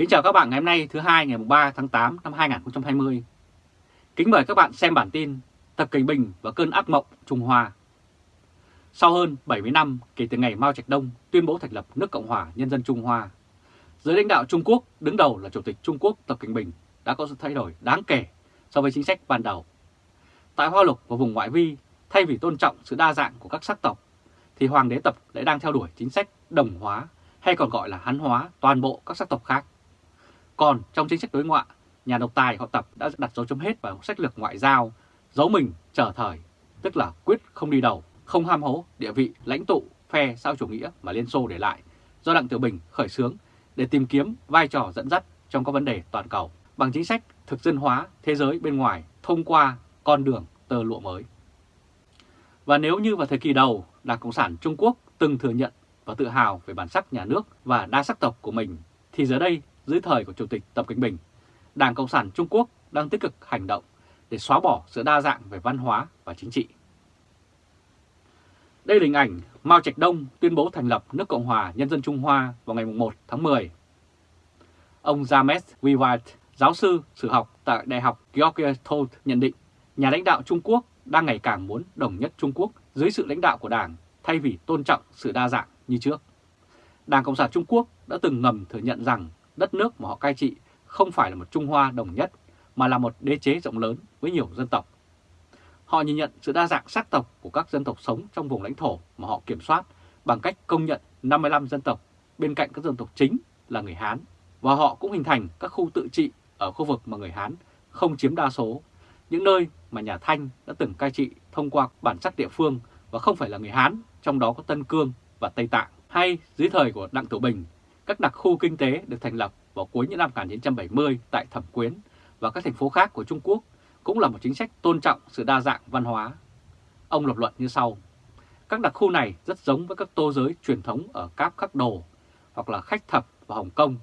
Kính chào các bạn ngày hôm nay thứ hai ngày 3 tháng 8 năm 2020. Kính mời các bạn xem bản tin Tập Cảnh Bình và cơn ác mộng Trung Hoa. Sau hơn 70 năm kể từ ngày Mao Trạch Đông tuyên bố thành lập nước Cộng hòa Nhân dân Trung Hoa, giới lãnh đạo Trung Quốc đứng đầu là Chủ tịch Trung Quốc Tập Cảnh Bình đã có sự thay đổi đáng kể so với chính sách ban đầu. Tại Hoa Lục và vùng ngoại vi, thay vì tôn trọng sự đa dạng của các sắc tộc, thì Hoàng đế Tập lại đang theo đuổi chính sách đồng hóa hay còn gọi là hán hóa toàn bộ các sắc tộc khác. Còn trong chính sách đối ngoại, nhà độc tài họ Tập đã đặt dấu chấm hết vào sách lược ngoại giao, giấu mình trở thời, tức là quyết không đi đầu, không ham hố địa vị lãnh tụ phe xã chủ nghĩa mà Liên Xô để lại, do Đặng Tiểu Bình khởi xướng để tìm kiếm vai trò dẫn dắt trong các vấn đề toàn cầu bằng chính sách thực dân hóa thế giới bên ngoài thông qua con đường tơ lụa mới. Và nếu như vào thời kỳ đầu, Đảng Cộng sản Trung Quốc từng thừa nhận và tự hào về bản sắc nhà nước và đa sắc tộc của mình, thì giờ đây, dưới thời của Chủ tịch Tập Cận Bình, Đảng Cộng sản Trung Quốc đang tích cực hành động để xóa bỏ sự đa dạng về văn hóa và chính trị. Đây là hình ảnh Mao Trạch Đông tuyên bố thành lập nước Cộng hòa Nhân dân Trung Hoa vào ngày 1 tháng 10. Ông James Wiwat, giáo sư sử học tại Đại học Georgia nhận định nhà lãnh đạo Trung Quốc đang ngày càng muốn đồng nhất Trung Quốc dưới sự lãnh đạo của Đảng thay vì tôn trọng sự đa dạng như trước. Đảng Cộng sản Trung Quốc đã từng ngầm thừa nhận rằng đất nước mà họ cai trị không phải là một Trung Hoa đồng nhất mà là một đế chế rộng lớn với nhiều dân tộc. Họ nhìn nhận sự đa dạng sắc tộc của các dân tộc sống trong vùng lãnh thổ mà họ kiểm soát bằng cách công nhận 55 dân tộc bên cạnh các dân tộc chính là người Hán và họ cũng hình thành các khu tự trị ở khu vực mà người Hán không chiếm đa số, những nơi mà nhà Thanh đã từng cai trị thông qua bản sắc địa phương và không phải là người Hán, trong đó có Tân Cương và Tây Tạng. Hay dưới thời của Đặng Tiểu Bình, các đặc khu kinh tế được thành lập vào cuối những năm 1970 tại Thẩm Quyến và các thành phố khác của Trung Quốc cũng là một chính sách tôn trọng sự đa dạng văn hóa. Ông lập luận như sau. Các đặc khu này rất giống với các tô giới truyền thống ở Cáp Khắc Đồ hoặc là Khách Thập và Hồng Kông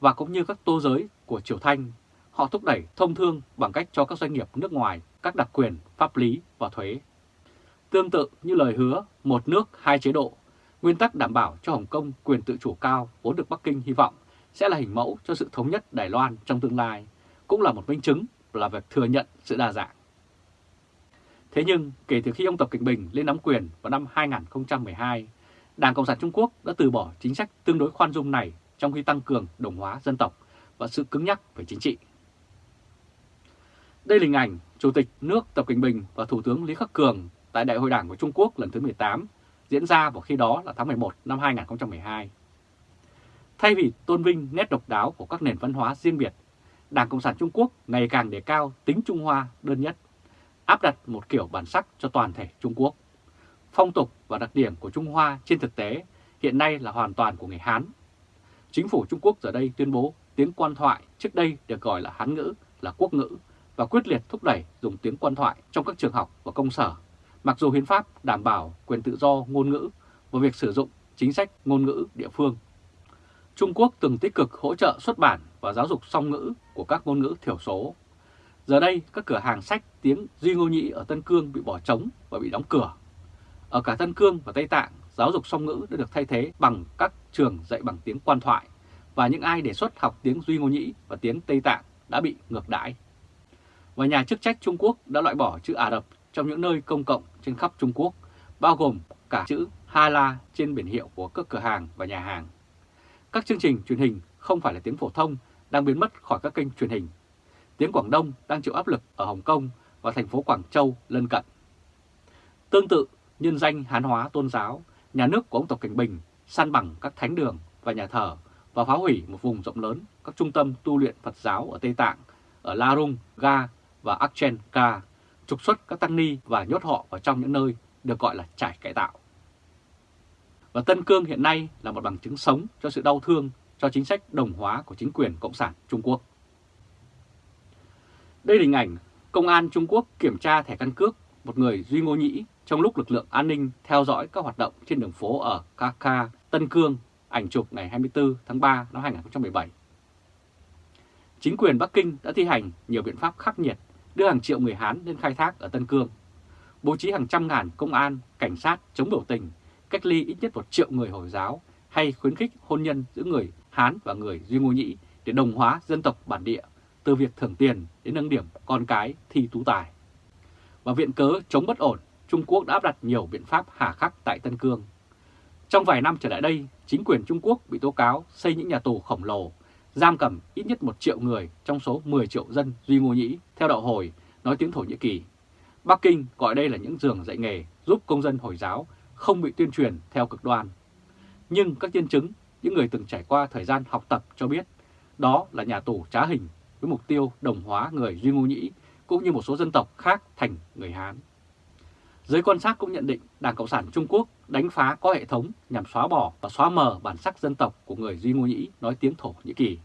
và cũng như các tô giới của Triều Thanh. Họ thúc đẩy thông thương bằng cách cho các doanh nghiệp nước ngoài các đặc quyền pháp lý và thuế. Tương tự như lời hứa một nước hai chế độ, nguyên tắc đảm bảo cho Hồng Kông quyền tự chủ cao vốn được Bắc Kinh hy vọng sẽ là hình mẫu cho sự thống nhất Đài Loan trong tương lai, cũng là một minh chứng là việc thừa nhận sự đa dạng. Thế nhưng kể từ khi ông Tập Cận Bình lên nắm quyền vào năm 2012, Đảng Cộng sản Trung Quốc đã từ bỏ chính sách tương đối khoan dung này trong khi tăng cường đồng hóa dân tộc và sự cứng nhắc về chính trị. Đây là hình ảnh Chủ tịch nước Tập Cận Bình và Thủ tướng Lý Khắc Cường tại Đại hội Đảng của Trung Quốc lần thứ 18 diễn ra vào khi đó là tháng 11 năm 2012. Thay vì tôn vinh nét độc đáo của các nền văn hóa riêng biệt, Đảng Cộng sản Trung Quốc ngày càng đề cao tính Trung Hoa đơn nhất, áp đặt một kiểu bản sắc cho toàn thể Trung Quốc. Phong tục và đặc điểm của Trung Hoa trên thực tế hiện nay là hoàn toàn của người Hán. Chính phủ Trung Quốc giờ đây tuyên bố tiếng quan thoại trước đây được gọi là Hán ngữ là quốc ngữ và quyết liệt thúc đẩy dùng tiếng quan thoại trong các trường học và công sở, mặc dù hiến pháp đảm bảo quyền tự do ngôn ngữ và việc sử dụng chính sách ngôn ngữ địa phương. Trung Quốc từng tích cực hỗ trợ xuất bản và giáo dục song ngữ của các ngôn ngữ thiểu số. Giờ đây, các cửa hàng sách tiếng Duy Ngô Nhĩ ở Tân Cương bị bỏ trống và bị đóng cửa. Ở cả Tân Cương và Tây Tạng, giáo dục song ngữ đã được thay thế bằng các trường dạy bằng tiếng quan thoại và những ai đề xuất học tiếng Duy Ngô Nhĩ và tiếng Tây Tạng đã bị ngược đãi. Và nhà chức trách Trung Quốc đã loại bỏ chữ Ả Rập trong những nơi công cộng trên khắp Trung Quốc, bao gồm cả chữ Hala trên biển hiệu của các cửa hàng và nhà hàng. Các chương trình truyền hình không phải là tiếng phổ thông đang biến mất khỏi các kênh truyền hình. Tiếng Quảng Đông đang chịu áp lực ở Hồng Kông và thành phố Quảng Châu lân cận. Tương tự, nhân danh hán hóa tôn giáo, nhà nước của ông Tập Cảnh Bình săn bằng các thánh đường và nhà thờ và phá hủy một vùng rộng lớn các trung tâm tu luyện Phật giáo ở Tây Tạng, ở La Rung, Ga và Akchenka, trục xuất các tăng ni và nhốt họ vào trong những nơi được gọi là trải cải tạo. Và Tân Cương hiện nay là một bằng chứng sống cho sự đau thương cho chính sách đồng hóa của chính quyền Cộng sản Trung Quốc. Đây là hình ảnh Công an Trung Quốc kiểm tra thẻ căn cước một người Duy Ngô Nhĩ trong lúc lực lượng an ninh theo dõi các hoạt động trên đường phố ở Kaka, Tân Cương, ảnh chụp ngày 24 tháng 3 năm 2017. Chính quyền Bắc Kinh đã thi hành nhiều biện pháp khắc nghiệt đưa hàng triệu người Hán lên khai thác ở Tân Cương, bố trí hàng trăm ngàn công an, cảnh sát chống biểu tình, cách ly ít nhất một triệu người Hồi giáo hay khuyến khích hôn nhân giữa người Hán và người Duy Ngô Nhĩ để đồng hóa dân tộc bản địa, từ việc thưởng tiền đến nâng điểm con cái thi tú tài. Và viện cớ chống bất ổn, Trung Quốc đã áp đặt nhiều biện pháp hà khắc tại Tân Cương. Trong vài năm trở lại đây, chính quyền Trung Quốc bị tố cáo xây những nhà tù khổng lồ, giam cầm ít nhất 1 triệu người trong số 10 triệu dân Duy Ngô Nhĩ theo đạo Hồi nói tiếng Thổ Nhĩ Kỳ. Bắc Kinh gọi đây là những giường dạy nghề giúp công dân Hồi giáo không bị tuyên truyền theo cực đoan. Nhưng các nhân chứng, những người từng trải qua thời gian học tập cho biết đó là nhà tù trá hình với mục tiêu đồng hóa người Duy Ngô Nhĩ cũng như một số dân tộc khác thành người Hán. Giới quan sát cũng nhận định Đảng Cộng sản Trung Quốc đánh phá có hệ thống nhằm xóa bỏ và xóa mờ bản sắc dân tộc của người Duy Ngô Nhĩ nói tiếng Thổ Nhĩ Kỳ.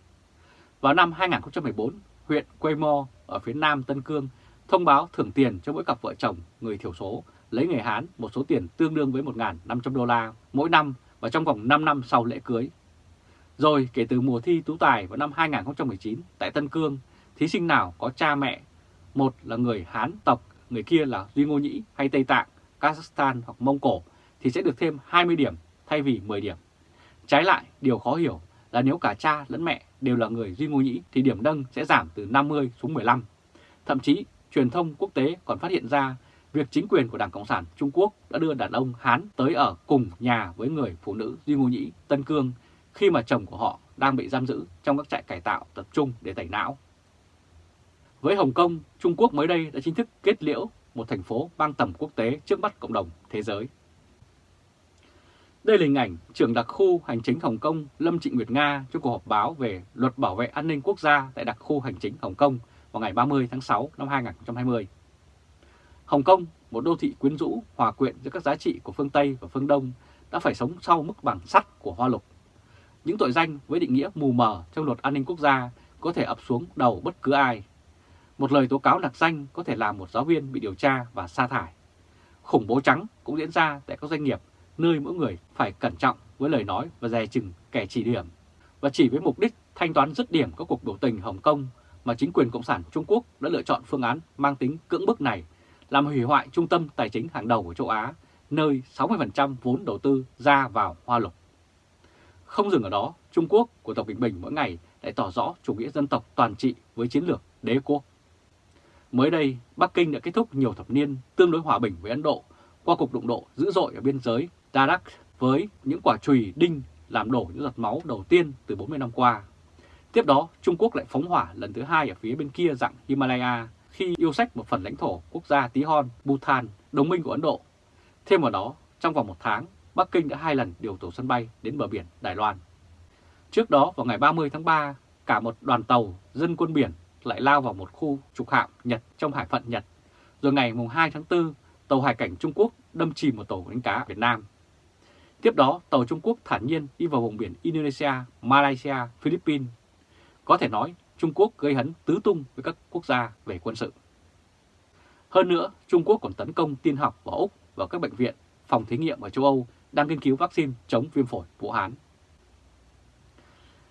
Vào năm 2014, huyện Quaymo ở phía nam Tân Cương thông báo thưởng tiền cho mỗi cặp vợ chồng người thiểu số lấy người Hán một số tiền tương đương với 1.500 đô la mỗi năm và trong vòng 5 năm sau lễ cưới. Rồi kể từ mùa thi tú tài vào năm 2019 tại Tân Cương, thí sinh nào có cha mẹ, một là người Hán tộc, người kia là Duy Ngô Nhĩ hay Tây Tạng, Kazakhstan hoặc Mông Cổ thì sẽ được thêm 20 điểm thay vì 10 điểm. Trái lại, điều khó hiểu là nếu cả cha lẫn mẹ đều là người Duy Ngô Nhĩ thì điểm nâng sẽ giảm từ 50 xuống 15. Thậm chí, truyền thông quốc tế còn phát hiện ra việc chính quyền của Đảng Cộng sản Trung Quốc đã đưa đàn ông Hán tới ở cùng nhà với người phụ nữ Duy Ngô Nhĩ, Tân Cương khi mà chồng của họ đang bị giam giữ trong các trại cải tạo tập trung để tẩy não. Với Hồng Kông, Trung Quốc mới đây đã chính thức kết liễu một thành phố mang tầm quốc tế trước mắt cộng đồng thế giới. Đây là hình ảnh trưởng đặc khu hành chính Hồng Kông Lâm Trịnh Nguyệt Nga trong cuộc họp báo về luật bảo vệ an ninh quốc gia tại đặc khu hành chính Hồng Kông vào ngày 30 tháng 6 năm 2020. Hồng Kông, một đô thị quyến rũ, hòa quyện giữa các giá trị của phương Tây và phương Đông, đã phải sống sau mức bằng sắt của hoa lục. Những tội danh với định nghĩa mù mờ trong luật an ninh quốc gia có thể ập xuống đầu bất cứ ai. Một lời tố cáo nặc danh có thể làm một giáo viên bị điều tra và sa thải. Khủng bố trắng cũng diễn ra tại các doanh nghiệp nơi mỗi người phải cẩn trọng với lời nói và dè chừng kẻ chỉ điểm. Và chỉ với mục đích thanh toán dứt điểm các cuộc biểu tình Hồng Kông mà chính quyền Cộng sản Trung Quốc đã lựa chọn phương án mang tính cưỡng bức này làm hủy hoại trung tâm tài chính hàng đầu của châu Á, nơi 60% vốn đầu tư ra vào hoa lục. Không dừng ở đó, Trung Quốc của Tập Bình Bình mỗi ngày lại tỏ rõ chủ nghĩa dân tộc toàn trị với chiến lược đế quốc. Mới đây, Bắc Kinh đã kết thúc nhiều thập niên tương đối hòa bình với Ấn Độ qua cuộc đụng độ dữ dội ở biên giới Darak với những quả chùy đinh làm đổ những giọt máu đầu tiên từ 40 năm qua. Tiếp đó, Trung Quốc lại phóng hỏa lần thứ hai ở phía bên kia dặng Himalaya khi yêu sách một phần lãnh thổ quốc gia Tí Hon, Bhutan, đồng minh của Ấn Độ. Thêm vào đó, trong vòng một tháng, Bắc Kinh đã hai lần điều tổ sân bay đến bờ biển Đài Loan. Trước đó, vào ngày 30 tháng 3, cả một đoàn tàu dân quân biển lại lao vào một khu trục hạm Nhật trong hải phận Nhật. Rồi ngày 2 tháng 4, tàu hải cảnh Trung Quốc đâm chìm một tàu đánh cá Việt Nam. Tiếp đó, tàu Trung Quốc thản nhiên đi vào vùng biển Indonesia, Malaysia, Philippines. Có thể nói, Trung Quốc gây hấn tứ tung với các quốc gia về quân sự. Hơn nữa, Trung Quốc còn tấn công tiên học vào Úc và các bệnh viện, phòng thí nghiệm ở châu Âu đang nghiên cứu vaccine chống viêm phổi Vũ Hán.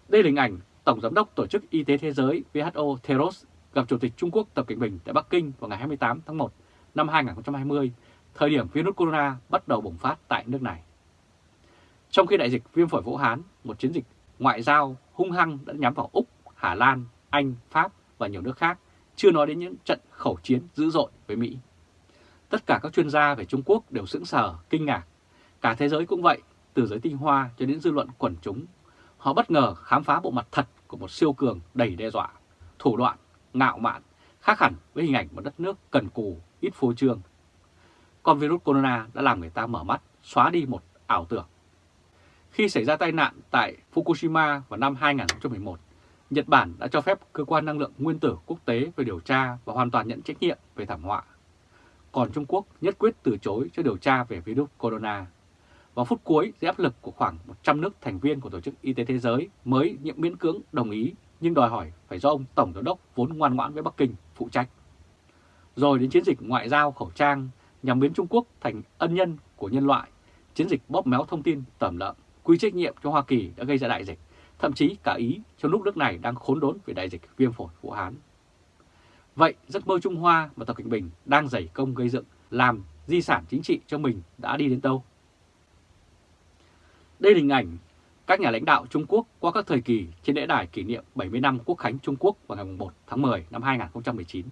Đây là hình ảnh Tổng Giám đốc Tổ chức Y tế Thế giới WHO Theros gặp Chủ tịch Trung Quốc Tập Cận Bình tại Bắc Kinh vào ngày 28 tháng 1 năm 2020, thời điểm virus corona bắt đầu bùng phát tại nước này. Trong khi đại dịch viêm phổi Vũ Hán, một chiến dịch ngoại giao hung hăng đã nhắm vào Úc, Hà Lan, Anh, Pháp và nhiều nước khác, chưa nói đến những trận khẩu chiến dữ dội với Mỹ. Tất cả các chuyên gia về Trung Quốc đều sững sờ, kinh ngạc. Cả thế giới cũng vậy, từ giới tinh hoa cho đến dư luận quần chúng. Họ bất ngờ khám phá bộ mặt thật của một siêu cường đầy đe dọa, thủ đoạn, ngạo mạn, khác hẳn với hình ảnh một đất nước cần cù, ít phô trương. Con virus corona đã làm người ta mở mắt, xóa đi một ảo tưởng. Khi xảy ra tai nạn tại Fukushima vào năm 2011, Nhật Bản đã cho phép Cơ quan Năng lượng Nguyên tử Quốc tế về điều tra và hoàn toàn nhận trách nhiệm về thảm họa. Còn Trung Quốc nhất quyết từ chối cho điều tra về virus corona. Vào phút cuối, dưới áp lực của khoảng 100 nước thành viên của Tổ chức Y tế Thế giới mới nhiệm miễn cưỡng đồng ý nhưng đòi hỏi phải do ông Tổng Giám đốc vốn ngoan ngoãn với Bắc Kinh phụ trách. Rồi đến chiến dịch ngoại giao khẩu trang nhằm biến Trung Quốc thành ân nhân của nhân loại, chiến dịch bóp méo thông tin tẩm lợn, quy trách nhiệm cho Hoa Kỳ đã gây ra đại dịch, thậm chí cả Ý trong lúc nước này đang khốn đốn về đại dịch viêm phổi Vũ Hán. Vậy giấc mơ Trung Hoa mà Tập Cận Bình đang dày công gây dựng làm di sản chính trị cho mình đã đi đến đâu? Đây là hình ảnh các nhà lãnh đạo Trung Quốc qua các thời kỳ trên lễ đài kỷ niệm 70 năm Quốc khánh Trung Quốc vào ngày 1 tháng 10 năm 2019.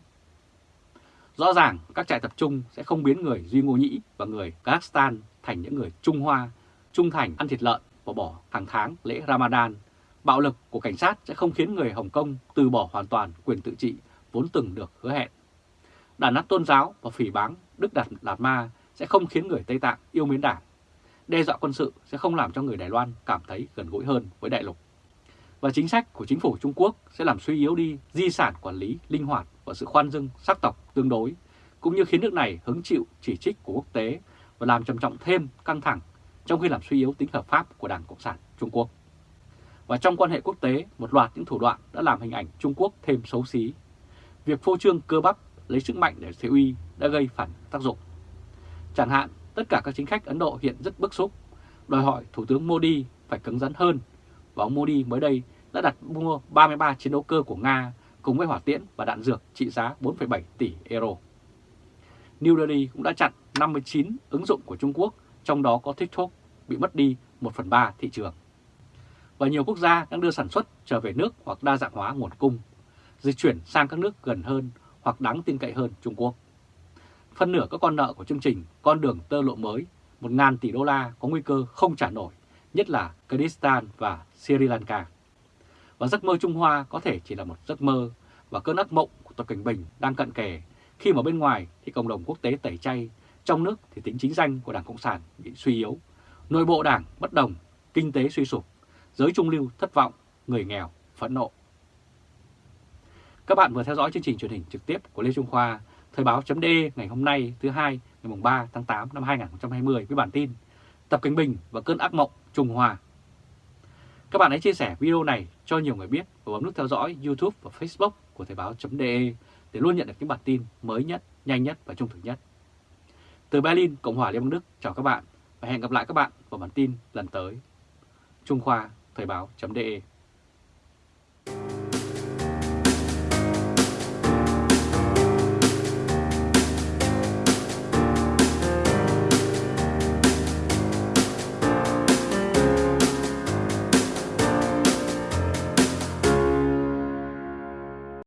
Rõ ràng các trại tập trung sẽ không biến người Duy Ngô Nhĩ và người Kazakhstan thành những người Trung Hoa, trung thành ăn thịt lợn và bỏ hàng tháng lễ Ramadan. Bạo lực của cảnh sát sẽ không khiến người Hồng Kông từ bỏ hoàn toàn quyền tự trị vốn từng được hứa hẹn. Đàn áp tôn giáo và phỉ báng Đức Đạt Lạt Ma sẽ không khiến người Tây Tạng yêu mến đảng. Đe dọa quân sự sẽ không làm cho người Đài Loan cảm thấy gần gũi hơn với đại lục. Và chính sách của chính phủ Trung Quốc sẽ làm suy yếu đi di sản quản lý linh hoạt và sự khoan dung sắc tộc tương đối, cũng như khiến nước này hứng chịu chỉ trích của quốc tế và làm trầm trọng thêm căng thẳng trong khi làm suy yếu tính hợp pháp của Đảng Cộng sản Trung Quốc. Và trong quan hệ quốc tế, một loạt những thủ đoạn đã làm hình ảnh Trung Quốc thêm xấu xí. Việc phô trương cơ bắp lấy sức mạnh để thế uy đã gây phản tác dụng. Chẳng hạn, tất cả các chính khách Ấn Độ hiện rất bức xúc, đòi hỏi Thủ tướng Modi phải cứng rắn hơn. Và ông Modi mới đây đã đặt mua 33 chiến đấu cơ của Nga cùng với hỏa tiễn và đạn dược trị giá 4,7 tỷ euro. New Delhi cũng đã chặn 59 ứng dụng của Trung Quốc, trong đó có TikTok, bị mất đi 1 phần 3 thị trường. Và nhiều quốc gia đang đưa sản xuất trở về nước hoặc đa dạng hóa nguồn cung, dịch chuyển sang các nước gần hơn hoặc đáng tin cậy hơn Trung Quốc. Phân nửa các con nợ của chương trình Con đường tơ lộ mới 1.000 tỷ đô la có nguy cơ không trả nổi, nhất là Kyrgyzstan và Sri Lanka. Và giấc mơ Trung Hoa có thể chỉ là một giấc mơ và cơn ác mộng của Tập Cảnh Bình đang cận kề khi mà bên ngoài thì cộng đồng quốc tế tẩy chay, trong nước thì tính chính danh của Đảng Cộng sản bị suy yếu, nội bộ đảng bất đồng, kinh tế suy sụp, giới trung lưu thất vọng, người nghèo phẫn nộ. Các bạn vừa theo dõi chương trình truyền hình trực tiếp của Lê Trung Khoa, Thời báo chấm ngày hôm nay thứ hai ngày 3 tháng 8 năm 2020 với bản tin Tập Cánh Bình và cơn ác mộng Trung Hoa. Các bạn hãy chia sẻ video này cho nhiều người biết và bấm nút theo dõi YouTube và Facebook của Thời báo.de để luôn nhận được những bản tin mới nhất, nhanh nhất và trung thực nhất. Từ Berlin, Cộng hòa Liên bang Đức, chào các bạn và hẹn gặp lại các bạn vào bản tin lần tới. Trung Khoa, Thời báo.de